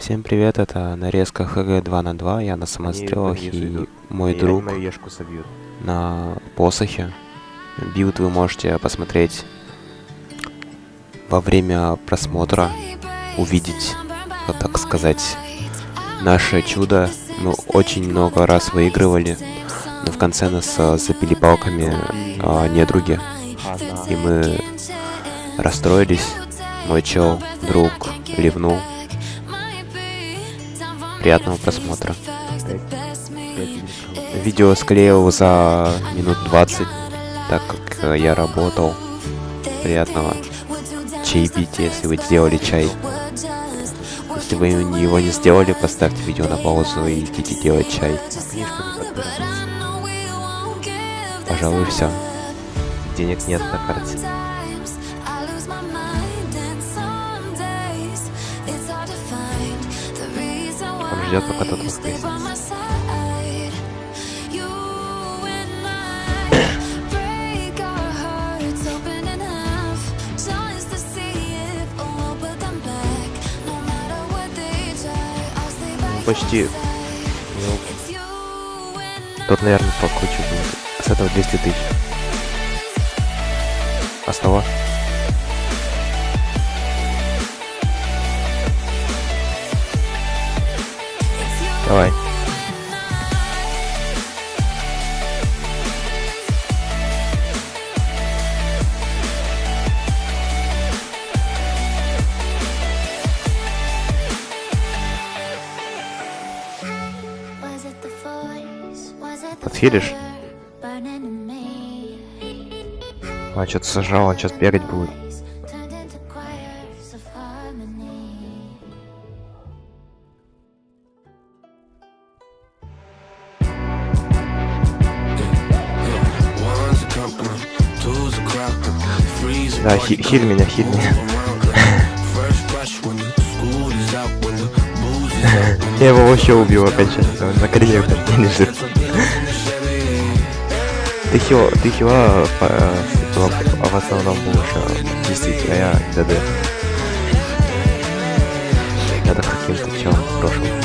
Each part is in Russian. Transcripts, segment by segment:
Всем привет, это нарезка ХГ 2 на 2, я на самострелах и мой И друг на посохе. Билд вы можете посмотреть во время просмотра, увидеть, вот так сказать, наше чудо. Мы очень много раз выигрывали, но в конце нас а, забили палками а, недруги, и мы расстроились. Мой чел, друг, ливнул. Приятного просмотра. Видео склеил за минут 20, так как э, я работал. Приятного чаепития, если вы сделали чай. Если вы его не сделали, поставьте видео на паузу и идите делать чай. Пожалуй, все. Денег нет на карте. Ждет, пока тот воскреснет. Почти. Ну, Тут, наверное, покруче будет. С этого 200 тысяч. А с того? Давай. Подфилишь? А, что-то сожрал, он сейчас бегать будет. Booze is out, when Я его вообще убил окончательно, он на коленях не лежит. Ты хила, ты хила по- в, основном будешь а, действительно, а я ДД. Это каким-то челом в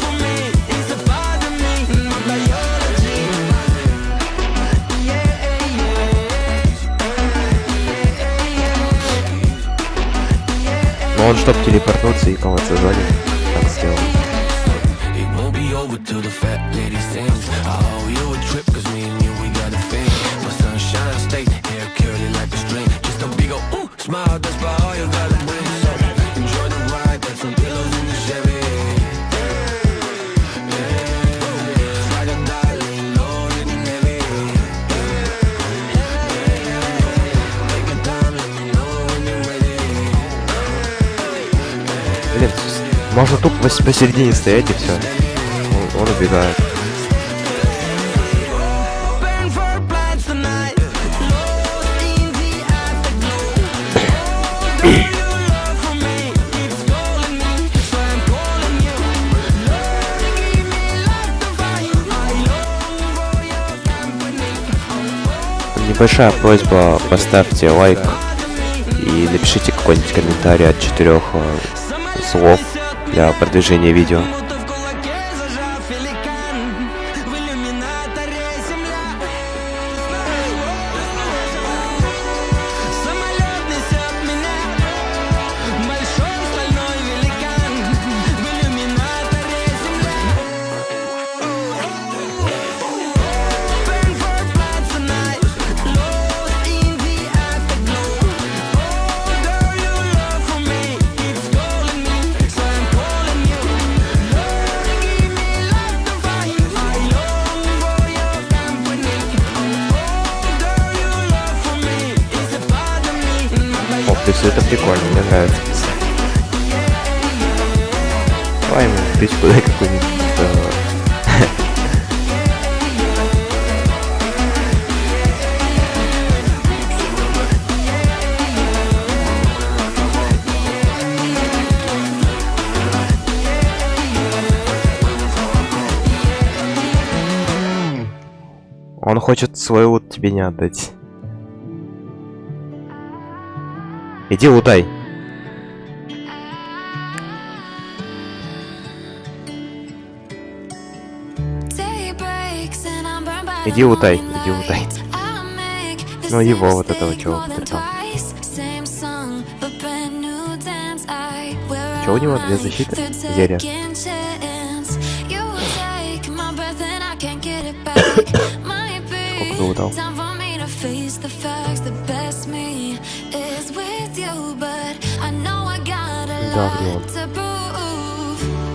for me, it's a part of me, my biology. Yeah, Но он, чтоб телепортнуться и кого-то зоне, me love to find. I long for your company. Небольшая просьба, поставьте лайк и напишите какой-нибудь комментарий от четырех э, слов для продвижения видео. прикольно, мне нравится. Давай ему спичку дай какую-нибудь. Э, Он хочет свой вот тебе не отдать. Иди лутай. Иди лутай, иди лутай. Ну его вот этого чего потрепал. Чё у него две защиты? Зелья. Сколько залутал? Да, блин.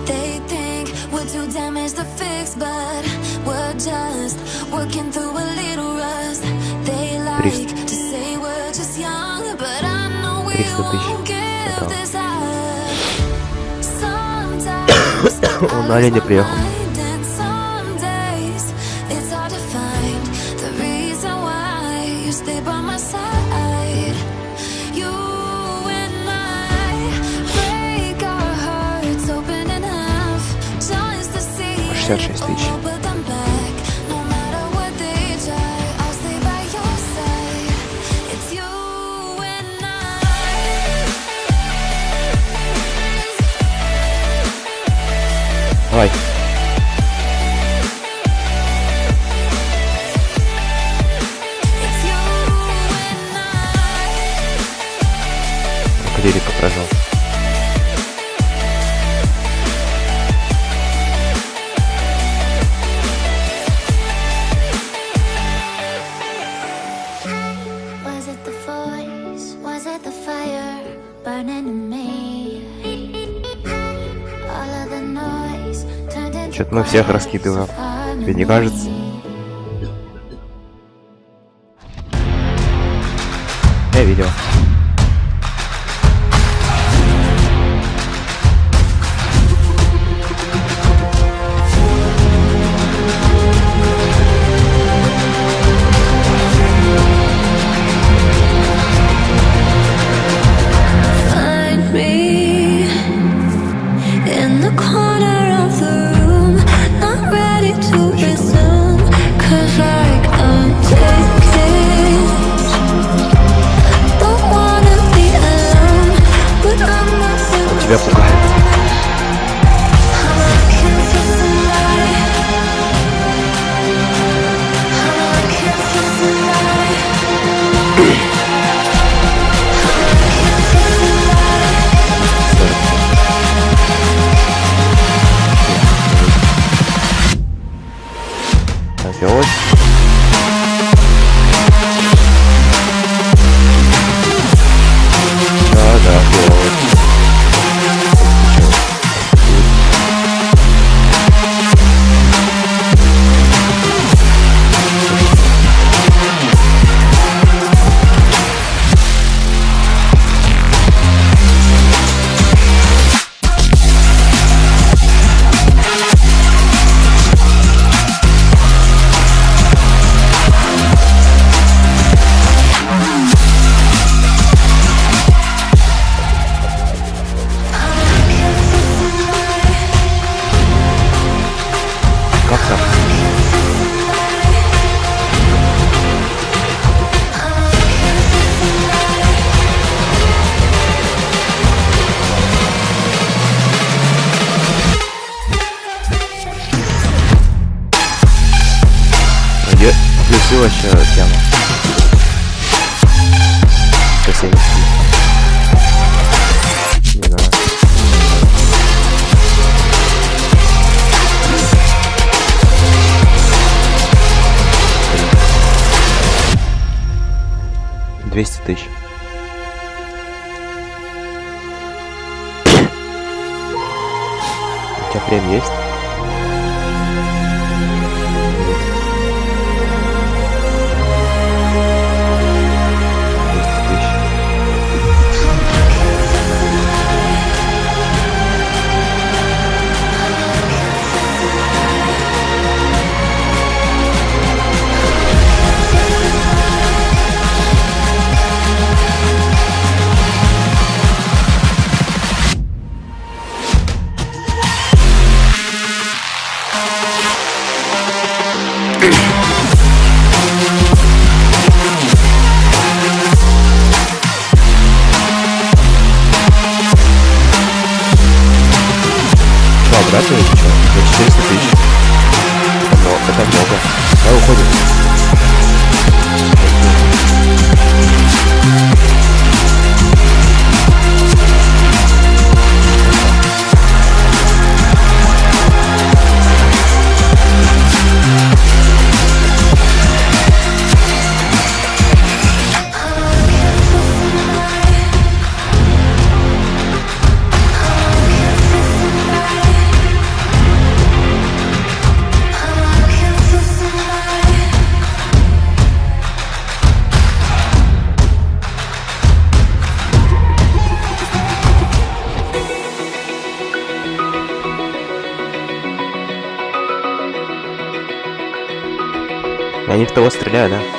They think we're too damaged to fix, but we're just working through a little rust. They like Триста. to say we're just young, but I know we Триста тысяч. won't give Хватало. this up. Sometimes Он на олене приехал. 56 тысяч. The voice? Was it the fire burning in me? All of the noise turned into Чё-то мы всех раскидываем. Тебе не кажется? У тебя прем есть? Они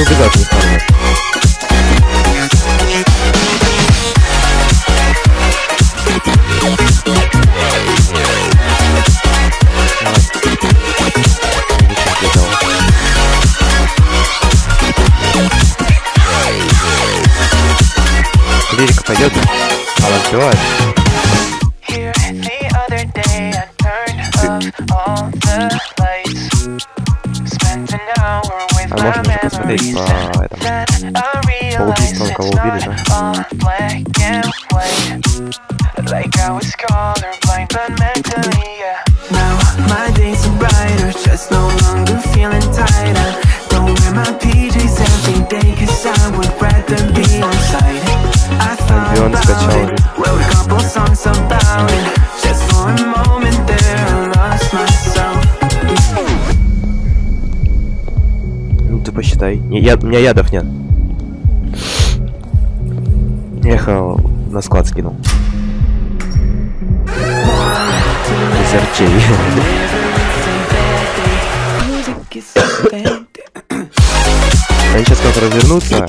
Lubię zacząć считай. Не, я, у меня ядов нет. Я э, на склад скинул. Из арчей. Они сейчас как развернутся.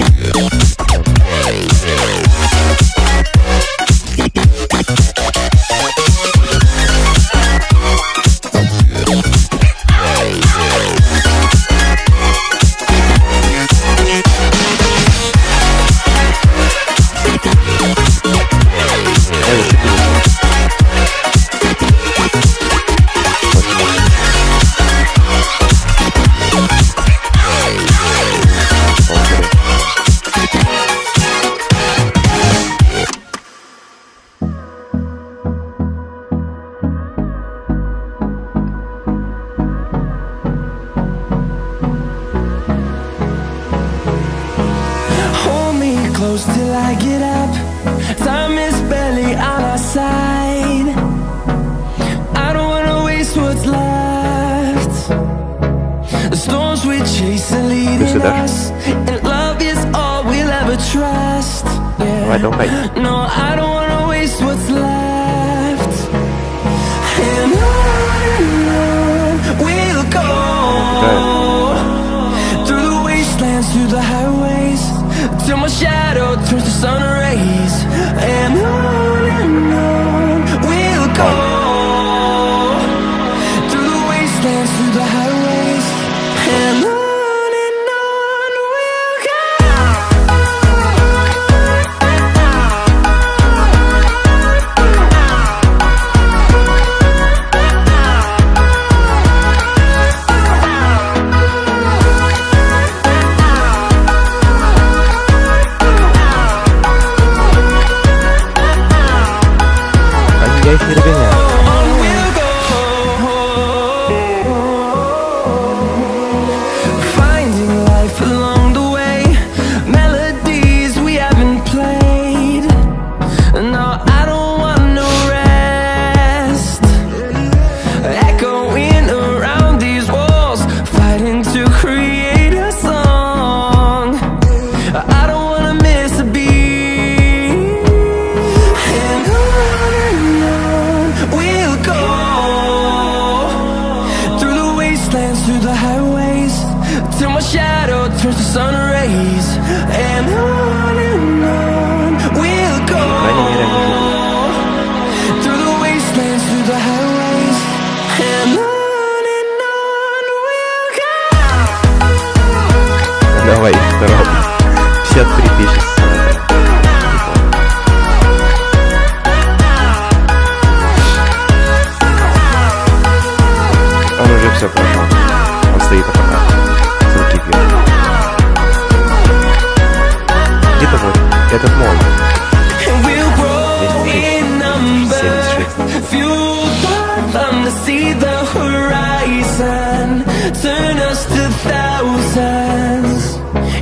Just a thousands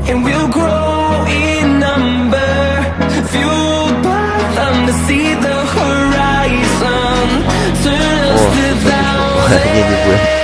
And we'll grow in number Fueled by them to see the horizon. Turn us to thousands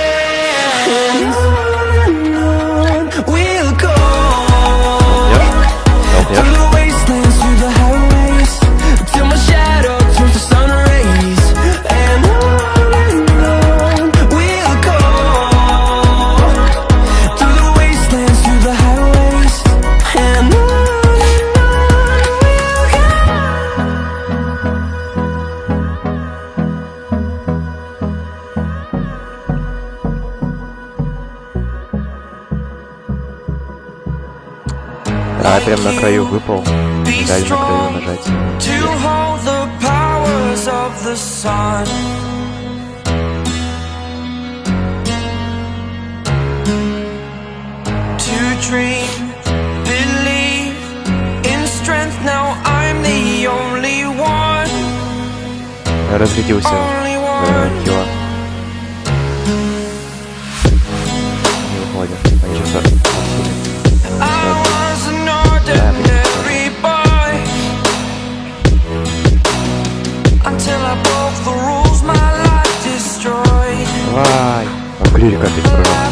выпал, неправильно кривую нажать. Dream разрядился э, хила. Дверь капец прорвал.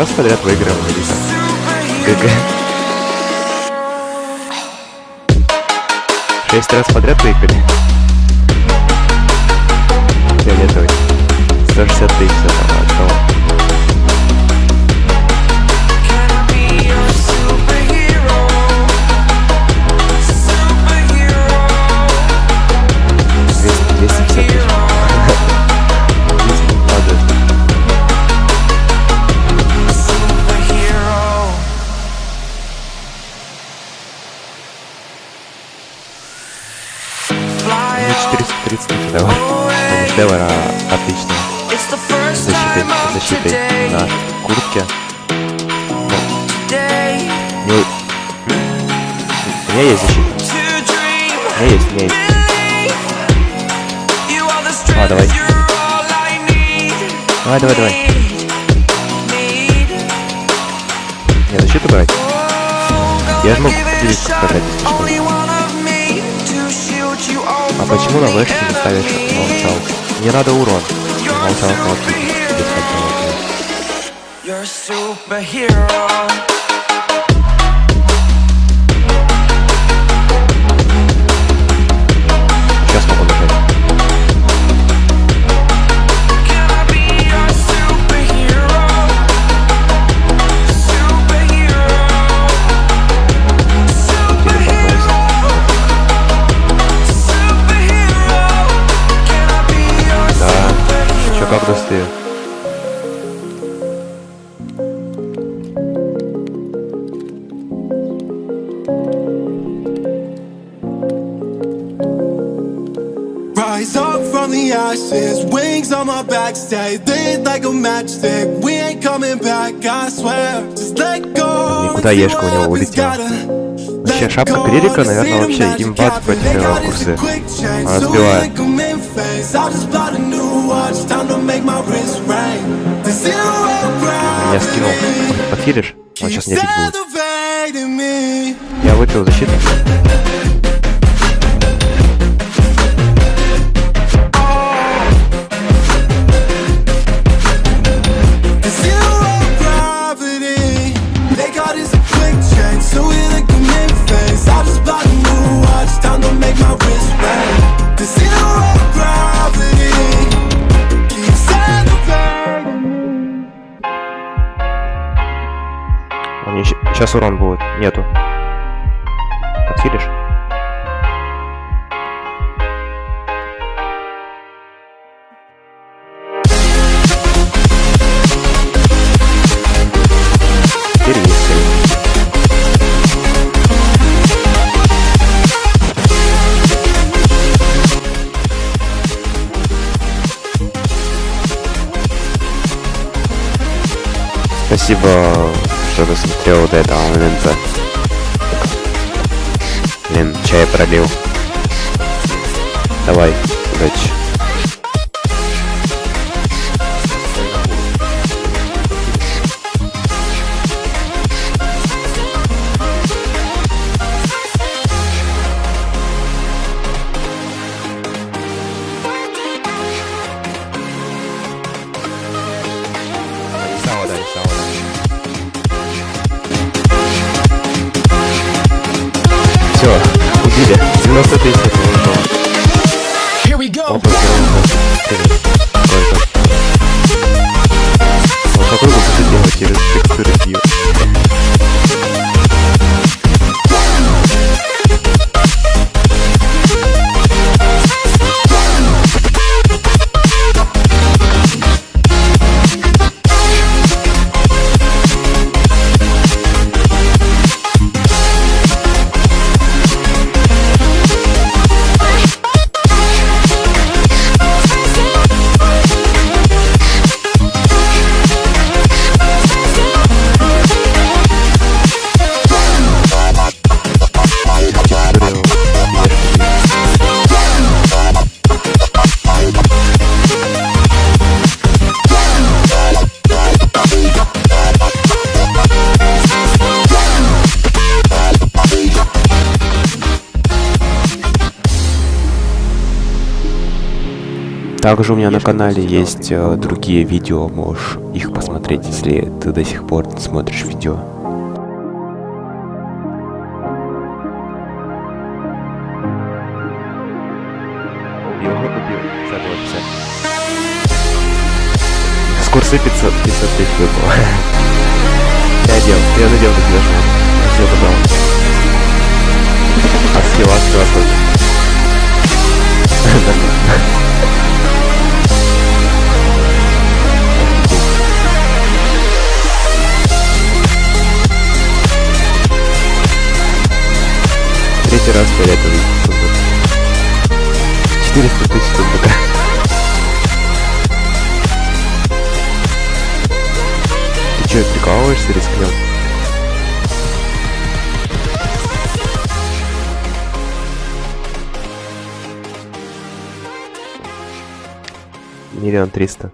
раз подряд выиграем Алиса. ГГ. Шесть раз подряд выиграли. Фиолетовый. 160 тысяч. 30 шедевр. Ну, не отличная защита, защита на куртке. Ну, не... У меня есть защита. У меня есть, у меня есть. А, давай. Давай, давай, давай. Не, защиту брать? Я же могу делиться, когда почему на вэшке не ставишь молчал? Не надо урон. Молчал молчит без контроля. куда Ешка у него улетела. Вообще, шапка Кририка, наверное, вообще имбат против первого курсы. Она сбивает. Меня скинул. Подхилишь? Он сейчас не бить будет. Я выпил защиту. Сейчас урон будет. Нету. Подсилишь? Спасибо что досмотрел до этого момента. Блин, чай пролил. Давай, удачи. Также у меня на канале есть э, другие видео, можешь их посмотреть, если ты до сих пор смотришь видео. Убил, убил. За 250. С курса 500, 500 тысяч выпало. Я делал, я надел такие даже. Все забрал. А скилла, скилла тоже. Третий раз фиолетовый сундук. 400 тысяч сундука. Ты что, прикалываешься, рискнем? Миллион триста.